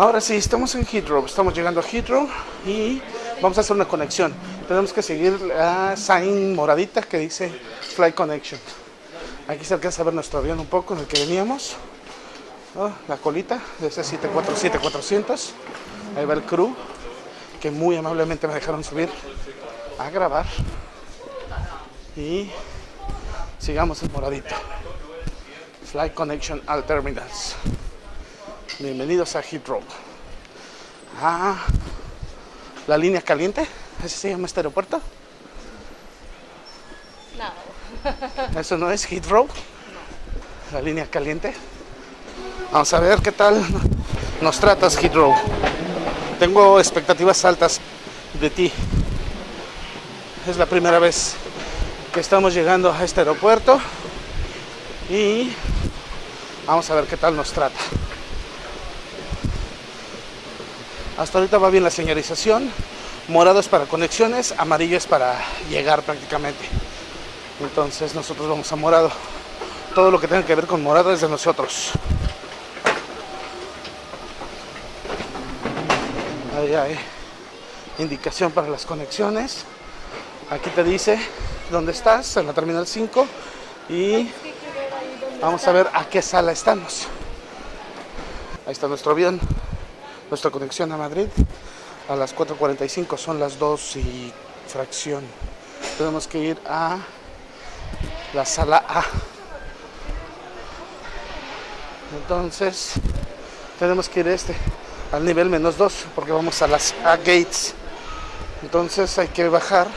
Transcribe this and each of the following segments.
Ahora sí, estamos en Heathrow, estamos llegando a Heathrow y vamos a hacer una conexión. Tenemos que seguir la sign moradita que dice Flight Connection. Aquí se alcanza a ver nuestro avión un poco en el que veníamos. Oh, la colita de ese 747-400. Ahí va el crew que muy amablemente me dejaron subir a grabar. Y sigamos el moradito. Flight Connection al Terminals. Bienvenidos a Heathrow. Ah, la línea caliente, ¿así se llama este aeropuerto? No. ¿Eso no es Heathrow? La línea caliente. Vamos a ver qué tal nos tratas Heathrow. Tengo expectativas altas de ti. Es la primera vez que estamos llegando a este aeropuerto y vamos a ver qué tal nos trata. Hasta ahorita va bien la señalización. Morado es para conexiones, amarillo es para llegar prácticamente. Entonces nosotros vamos a morado. Todo lo que tenga que ver con morado es de nosotros. Ahí hay indicación para las conexiones. Aquí te dice dónde estás, en la terminal 5. Y vamos a ver a qué sala estamos. Ahí está nuestro avión nuestra conexión a Madrid a las 4.45 son las 2 y fracción. Tenemos que ir a la sala A. Entonces tenemos que ir este al nivel menos 2 porque vamos a las A gates. Entonces hay que bajar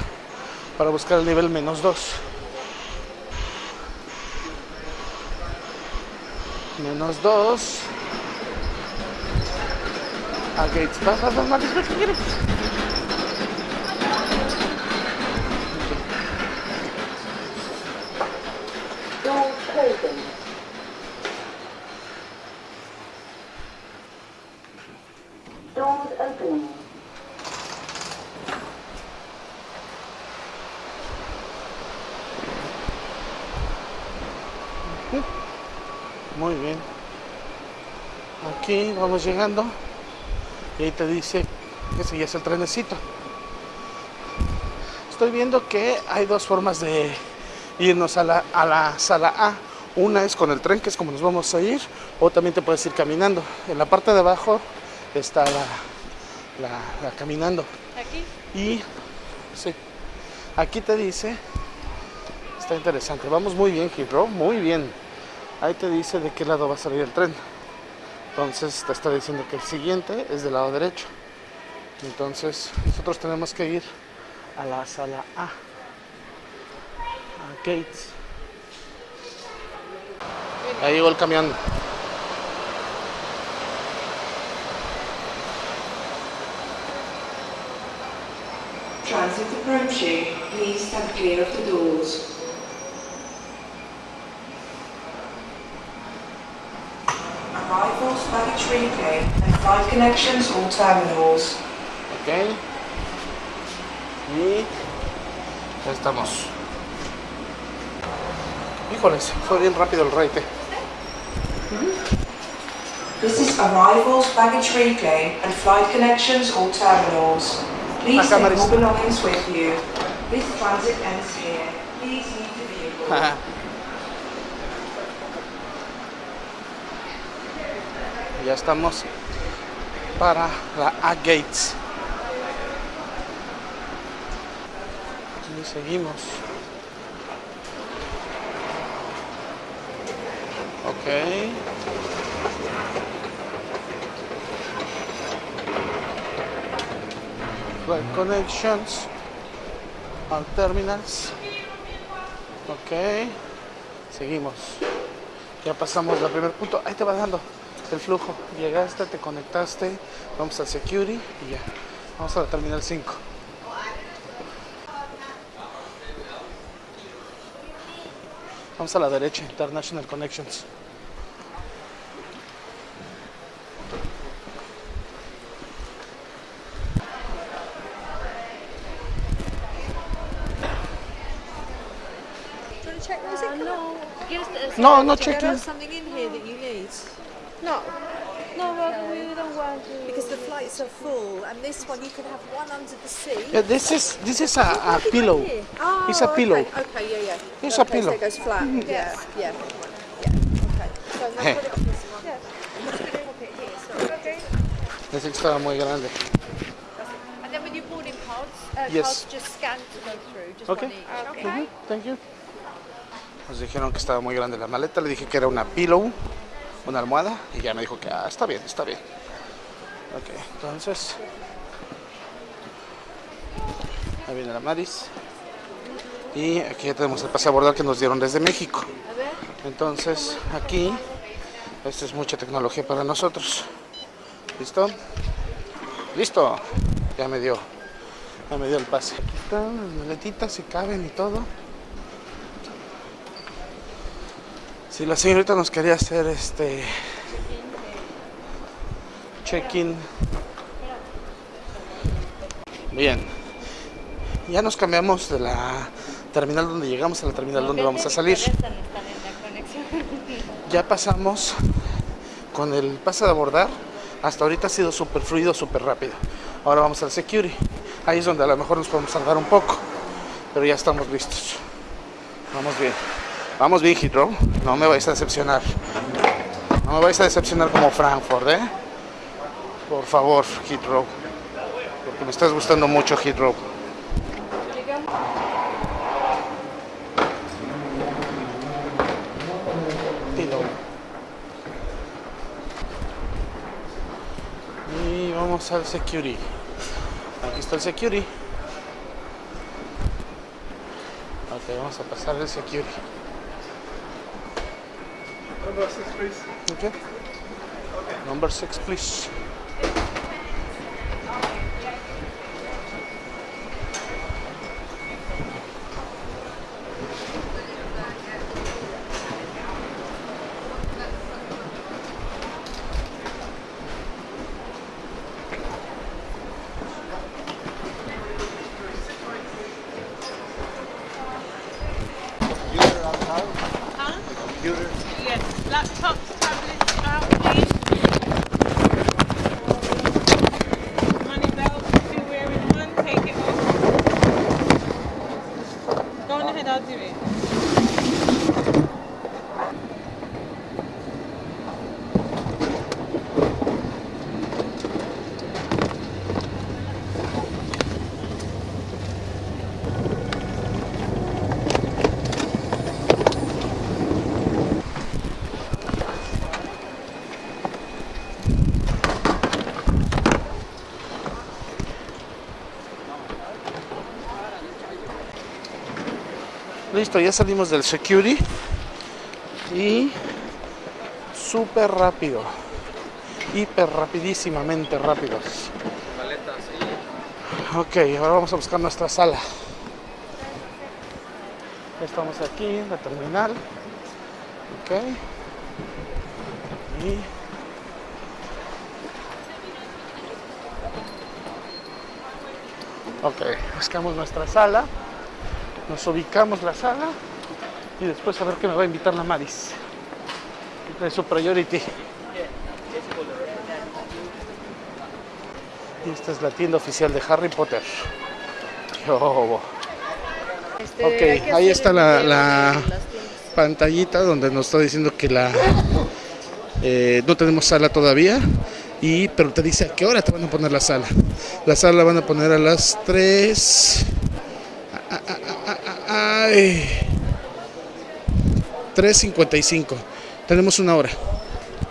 para buscar el nivel menos 2 menos 2 vas, Marcos, ¿qué quieres? Doors closing. Doors opening. Muy bien. Aquí vamos llegando. Y ahí te dice que ese ya es el trenecito. Estoy viendo que hay dos formas de irnos a la, a la sala A. Una es con el tren, que es como nos vamos a ir, o también te puedes ir caminando. En la parte de abajo está la, la, la caminando. Aquí. Y sí, aquí te dice, está interesante, vamos muy bien, Heathrow, muy bien. Ahí te dice de qué lado va a salir el tren. Entonces te está diciendo que el siguiente es del lado derecho. Entonces nosotros tenemos que ir a la sala A. A Gates. Ahí llegó el camión. Transit approaching. Please stand clear of the doors. Baggage reclaim, and flight connections all terminals. Ok. Y ya estamos. Híjoles, fue bien rápido el raite. This is arrivals, baggage reclaim, and flight connections all terminals. Please take all belongings with you. This transit ends here. Please leave the vehicle. ya estamos para la A Gates. Y seguimos. Ok. Flight connections. All terminals. Ok. Seguimos. Ya pasamos al primer punto. Ahí te va dando el flujo. Llegaste, te conectaste. Vamos al security y ya. Vamos a la terminal 5. Vamos a la derecha, International Connections. Check it? no. No, something in you? No. No, well, we don't worry Because the flights are full, and this one you can have one under the sea. Yeah, this is this is a, a pillow. Oh, It's a pillow. Okay, okay yeah, yeah. It's a okay, pillow. So it goes flat. Yeah, yeah, yeah. Okay. So now Hey. put it on this one. Yeah. It. So, okay. Estaba muy grande. And then with your boarding cards, uh, Yes. cards just scan to go through. Just Okay. one each. Okay. Ujú, Thank you. Nos dijeron que estaba muy grande la maleta. Le dije que era una pillow, una almohada. Y ya me dijo que ah, está bien, está bien. Ok, entonces. Ahí viene la Maris. Y aquí ya tenemos el pase a abordar que nos dieron desde México. Entonces, aquí, esta es mucha tecnología para nosotros. ¿Listo? Listo. Ya me dio. Ya me dio el pase. Aquí están las maletitas, si caben y todo. Si la señorita nos quería hacer este check-in. Bien. Ya nos cambiamos de la terminal donde llegamos a la terminal donde vamos a salir. Ya pasamos con el pase de abordar. Hasta ahorita ha sido súper fluido, súper rápido. Ahora vamos al security. Ahí es donde a lo mejor nos podemos tardar un poco. Pero ya estamos listos. Vamos bien. Vamos bien, Heathrow. No me vais a decepcionar. No me vais a decepcionar como Frankfurt, ¿eh? Por favor, Heathrow. Porque me estás gustando mucho. Pillow. Y vamos al security. Aquí está el security. Ok, vamos a pasar el security. Number six, please. Okay. okay. Number six, please. Listo, ya salimos del security. Y súper rápido. Hiper rapidísimamente rápidos. Ok, ahora vamos a buscar nuestra sala. Estamos aquí en la terminal. Ok. Y Ok, buscamos nuestra sala, nos ubicamos la sala y después a ver qué me va a invitar la Maris. De su priority. Y esta es la tienda oficial de Harry Potter. Este, Ok, ahí está la, pantallita donde nos está diciendo que la eh, no tenemos sala todavía. Y, pero te dice a qué hora te van a poner la sala. La sala la van a poner a las 3. Ay. 3.55. Tenemos una hora.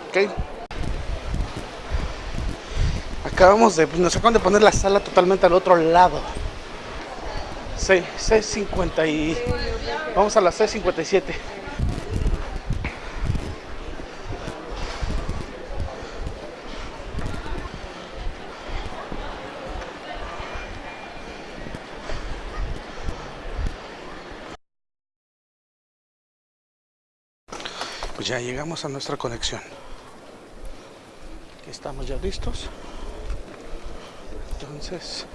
Ok. Acabamos de. Nos acaban de poner la sala totalmente al otro lado. Sí, C50 y. Vamos a la C57. Pues ya llegamos a nuestra conexión. Aquí estamos ya listos. Entonces,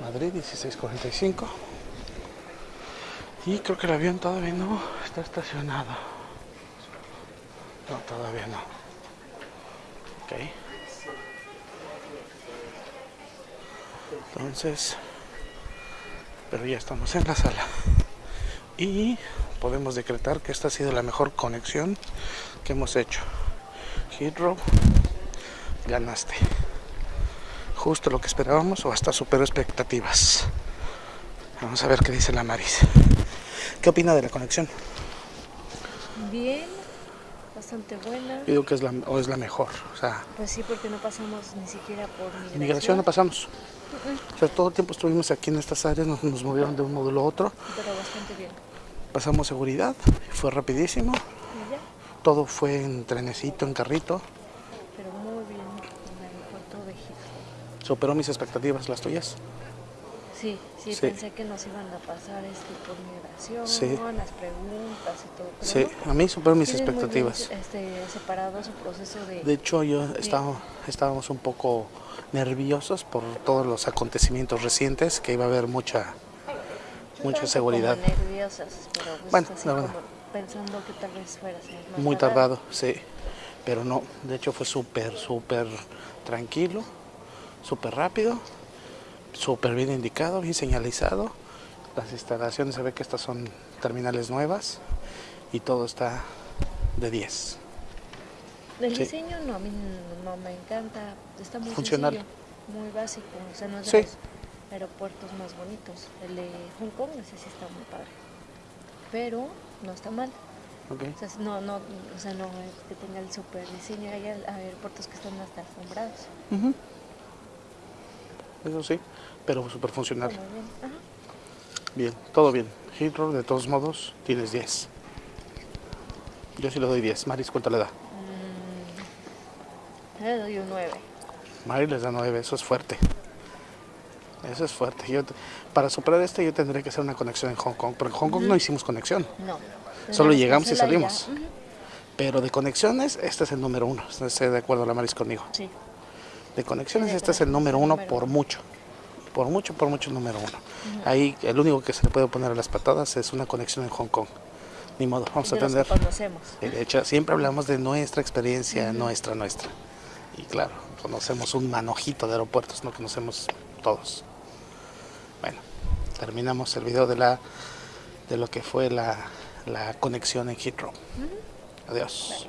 Madrid 1645. Y creo que el avión todavía no está estacionado. No, todavía no. Ok. Entonces, pero ya estamos en la sala. Y podemos decretar que esta ha sido la mejor conexión que hemos hecho. Heathrow, ganaste. Justo lo que esperábamos o hasta superó expectativas. Vamos a ver qué dice la Maris. ¿Qué opina de la conexión? Bien, bastante buena. Yo digo que es la, o es la mejor. O sea, Pues sí, porque no pasamos ni siquiera por migración. migración no pasamos. O sea, todo el tiempo estuvimos aquí en estas áreas, nos, nos movieron de un módulo a otro. Pero bastante bien. Pasamos seguridad, fue rapidísimo. Y ya, Todo fue en trenecito, en carrito. pero muy bien en el aeropuerto de. Superó mis expectativas, las tuyas. Sí, sí, Sí. pensé que nos iban a pasar este por migración, Sí. las preguntas y todo. Pero Sí, no. a mí superó mis muy bien, expectativas. este, separado su proceso de... De hecho, yo estaba, estábamos un poco nerviosos por todos los acontecimientos recientes, que iba a haber mucha, Yo mucha seguridad. Como nerviosas, pero pues Bueno, así la como verdad. pensando que tal vez fuera más Muy tardado, sí. Pero no, de hecho fue súper, súper tranquilo, súper rápido, súper bien indicado, bien señalizado. Las instalaciones se ve que estas son terminales nuevas y todo está de 10. El Sí. diseño no, a mí no me encanta, está muy Funcional. sencillo, muy básico, o sea, no es de Sí. los aeropuertos más bonitos. El de Hong Kong, ese sí está muy padre, pero no está mal. ¿ok? O sea, no, no, o sea, no es que tenga el super diseño, hay aeropuertos que están hasta alfombrados. Eso sí, pero súper funcional. Bien. Todo bien. Heathrow, de todos modos, tienes 10. Yo sí le doy 10. Maris, ¿cuánto le da? Le doy un 9. Mari les da 9, eso es fuerte. Eso es fuerte. Yo, para superar este yo tendré que hacer una conexión en Hong Kong, porque en Hong Kong no hicimos conexión. No. Solo llegamos y salimos. Pero de conexiones, este es el número uno. Estoy de acuerdo la Maris conmigo. Sí. De conexiones, este es el número uno por mucho. Por mucho, por mucho el número uno. Ahí el único que se le puede poner a las patadas es una conexión en Hong Kong. Ni modo, vamos a de atender. conocemos. De hecho, siempre hablamos de nuestra experiencia, nuestra, nuestra. Y claro, conocemos un manojito de aeropuertos, no conocemos todos. Bueno, terminamos el video de la de lo que fue la, la conexión en Heathrow. Adiós.